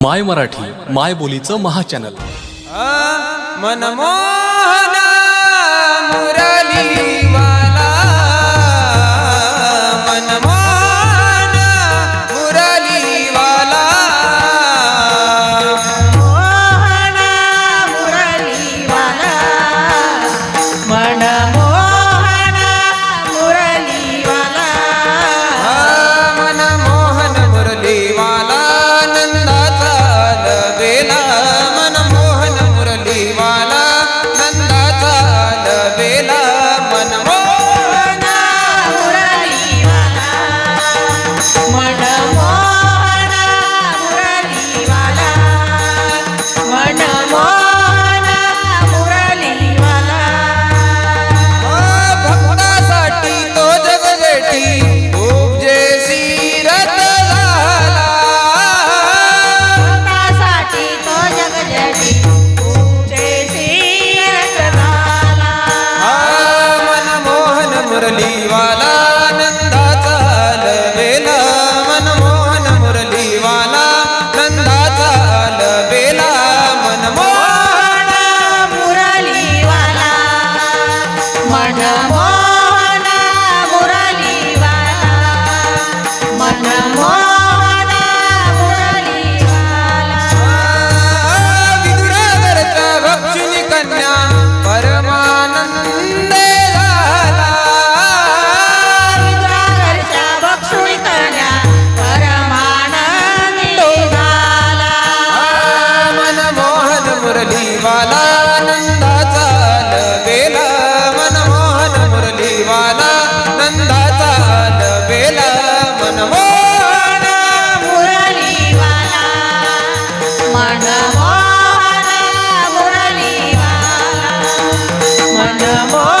माय मराठी माय बोलीचं महाचॅनल मनमोहन मुरली वाला मनमोहन मन मोहन मुरली मन मोहन